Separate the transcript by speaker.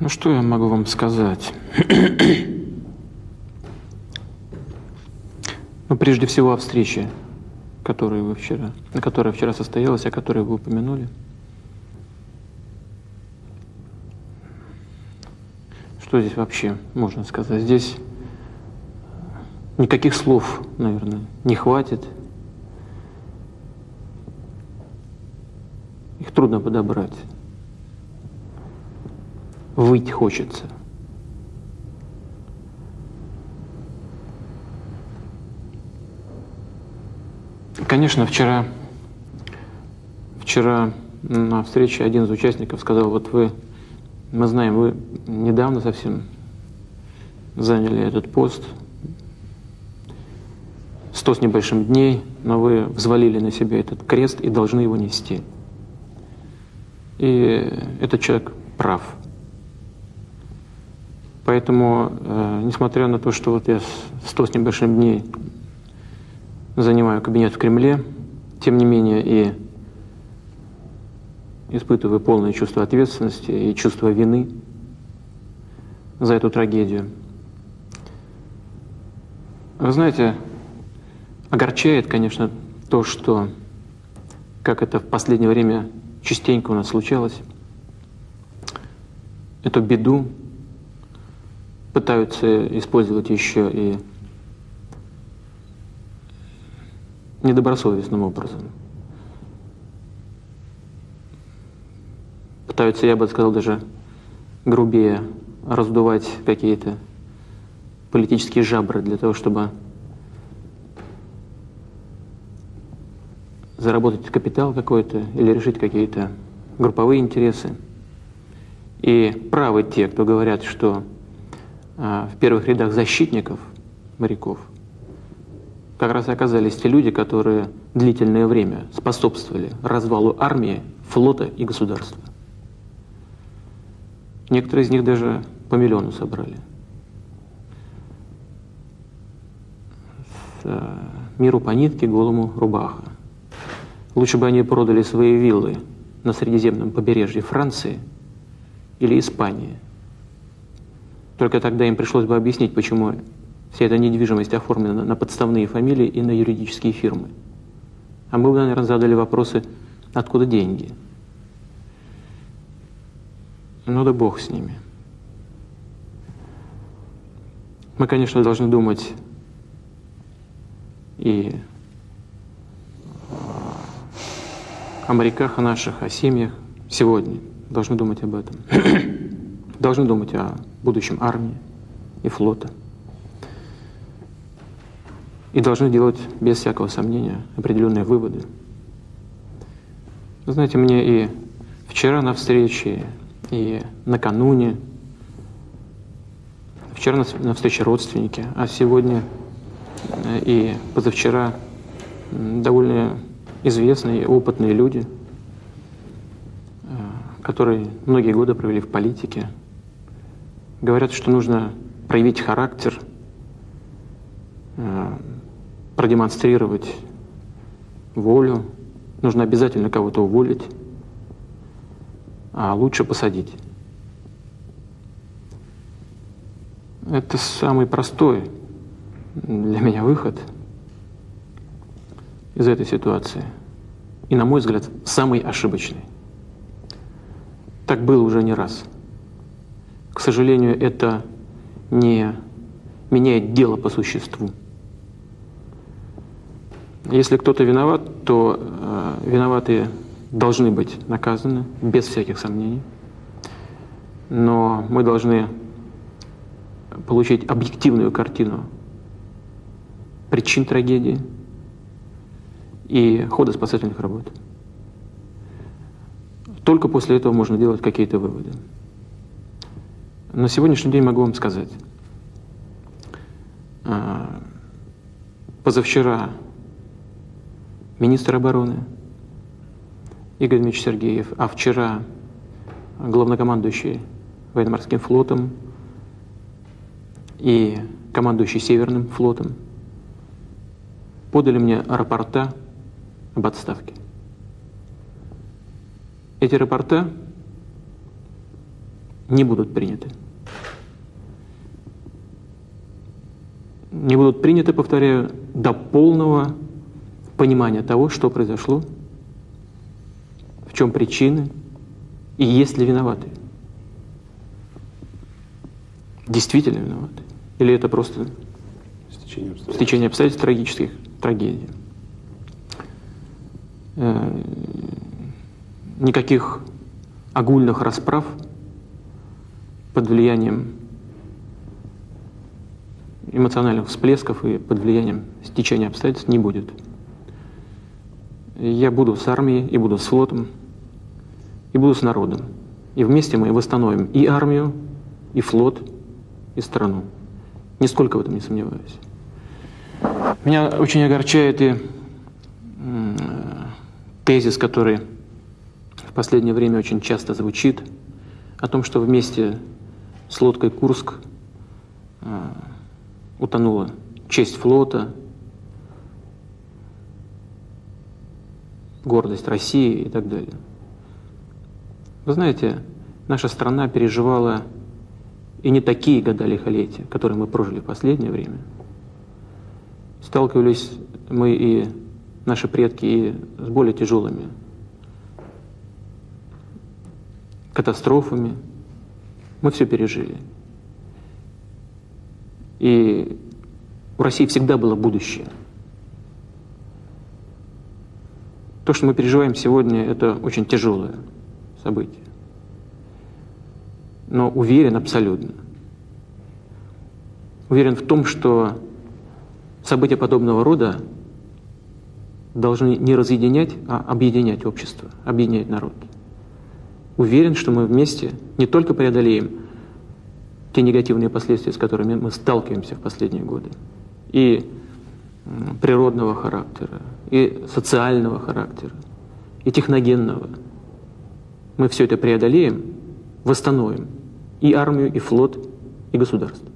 Speaker 1: Ну что я могу вам сказать? ну, прежде всего о встрече, которую вы вчера, которая вчера состоялась, о которой вы упомянули. Что здесь вообще можно сказать? Здесь никаких слов, наверное, не хватит. Их трудно подобрать выть хочется. Конечно, вчера, вчера на встрече один из участников сказал, вот вы, мы знаем, вы недавно совсем заняли этот пост, сто с небольшим дней, но вы взвалили на себя этот крест и должны его нести. И этот человек прав. Поэтому, э, несмотря на то, что вот я сто с небольшим дней занимаю кабинет в Кремле, тем не менее и испытываю полное чувство ответственности и чувство вины за эту трагедию. Вы знаете, огорчает, конечно, то, что, как это в последнее время частенько у нас случалось, эту беду пытаются использовать еще и недобросовестным образом. Пытаются, я бы сказал, даже грубее раздувать какие-то политические жабры для того, чтобы заработать капитал какой-то или решить какие-то групповые интересы. И правы те, кто говорят, что в первых рядах защитников моряков как раз оказались те люди, которые длительное время способствовали развалу армии, флота и государства. Некоторые из них даже по миллиону собрали. Э, миру по нитке, голому рубаха. Лучше бы они продали свои виллы на Средиземном побережье Франции или Испании, только тогда им пришлось бы объяснить, почему вся эта недвижимость оформлена на подставные фамилии и на юридические фирмы. А мы бы, наверное, задали вопросы, откуда деньги. Ну да бог с ними. Мы, конечно, должны думать и о моряках о наших, о семьях сегодня. Должны думать об этом. Должны думать о будущем армии и флота. И должны делать без всякого сомнения определенные выводы. Вы знаете, мне и вчера на встрече, и накануне, вчера на, на встрече родственники, а сегодня э, и позавчера довольно известные, опытные люди, э, которые многие годы провели в политике, Говорят, что нужно проявить характер, э, продемонстрировать волю, нужно обязательно кого-то уволить, а лучше посадить. Это самый простой для меня выход из этой ситуации. И, на мой взгляд, самый ошибочный. Так было уже не раз. К сожалению, это не меняет дело по существу. Если кто-то виноват, то э, виноватые должны быть наказаны, без всяких сомнений. Но мы должны получить объективную картину причин трагедии и хода спасательных работ. Только после этого можно делать какие-то выводы. На сегодняшний день могу вам сказать. А, позавчера министр обороны Игорь Дмитриевич Сергеев, а вчера главнокомандующий военно-морским флотом и командующий Северным флотом подали мне рапорта об отставке. Эти рапорта не будут приняты. Не будут приняты, повторяю, до полного понимания того, что произошло, в чем причины и есть ли виноваты. Действительно виноваты. Или это просто
Speaker 2: Стечение обстоятельств.
Speaker 1: стечение обстоятельств трагических трагедий. Э, Никаких огульных расправ под влиянием эмоциональных всплесков и под влиянием стечения обстоятельств не будет. Я буду с армией, и буду с флотом, и буду с народом. И вместе мы восстановим и армию, и флот, и страну. Нисколько в этом не сомневаюсь. Меня очень огорчает и тезис, который в последнее время очень часто звучит, о том, что вместе с лодкой «Курск» э, утонула честь флота, гордость России и так далее. Вы знаете, наша страна переживала и не такие года лихолетия, которые мы прожили в последнее время. Сталкивались мы и наши предки и с более тяжелыми катастрофами. Мы все пережили. И у России всегда было будущее. То, что мы переживаем сегодня, это очень тяжелое событие. Но уверен абсолютно. Уверен в том, что события подобного рода должны не разъединять, а объединять общество, объединять народ. Уверен, что мы вместе не только преодолеем те негативные последствия, с которыми мы сталкиваемся в последние годы, и природного характера, и социального характера, и техногенного. Мы все это преодолеем, восстановим и армию, и флот, и государство.